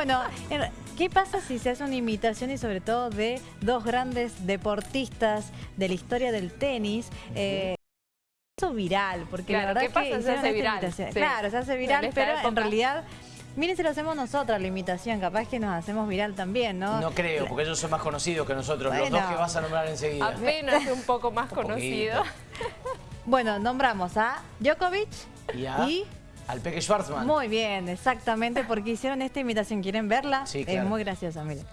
Bueno, ¿qué pasa si se hace una imitación y sobre todo de dos grandes deportistas de la historia del tenis? Eh, viral, porque la verdad ¿qué pasa? que se hace viral. Claro, se hace viral, pero en realidad... Miren si lo hacemos nosotros, la imitación, capaz que nos hacemos viral también, ¿no? No creo, porque ellos son más conocidos que nosotros, los dos que vas a nombrar enseguida. Apenas un poco más conocido. bueno, nombramos a Djokovic y, a... Al Peque Schwarzman. Muy bien, exactamente, porque hicieron esta imitación. ¿Quieren verla? Sí, claro. Es muy graciosa, miren.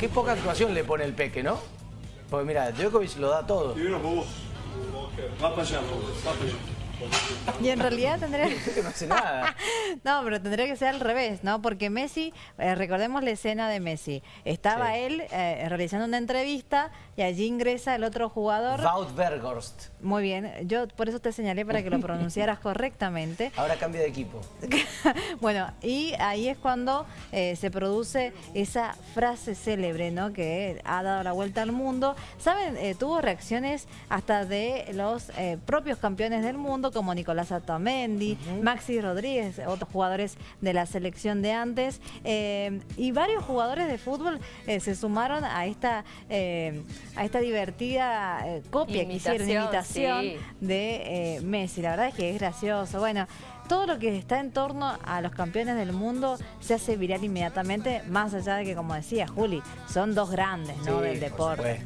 Qué poca actuación le pone el Peque, ¿no? Porque mira, Djokovic lo da todo. Y en realidad tendría... no hace nada. no, pero tendría que ser al revés, ¿no? Porque Messi, eh, recordemos la escena de Messi. Estaba él eh, realizando una entrevista y allí ingresa el otro jugador. Wout Berghorst. Muy bien, yo por eso te señalé para que lo pronunciaras correctamente. Ahora cambia de equipo. bueno, y ahí es cuando eh, se produce esa frase célebre, ¿no? Que ha dado la vuelta al mundo. ¿Saben? tuvo reacciones hasta de los propios campeones del mundo como Nicolás Atamendi, Maxi Rodríguez, otros jugadores de la selección de antes, eh, y varios jugadores de fútbol eh, se sumaron a esta, eh, a esta divertida copia que hicieron, imitación de Messi. La verdad es que es gracioso. Bueno, todo lo que está en torno a los campeones del mundo se hace viral inmediatamente, más allá de que, como decía Juli, son dos grandes ¿no? del deporte.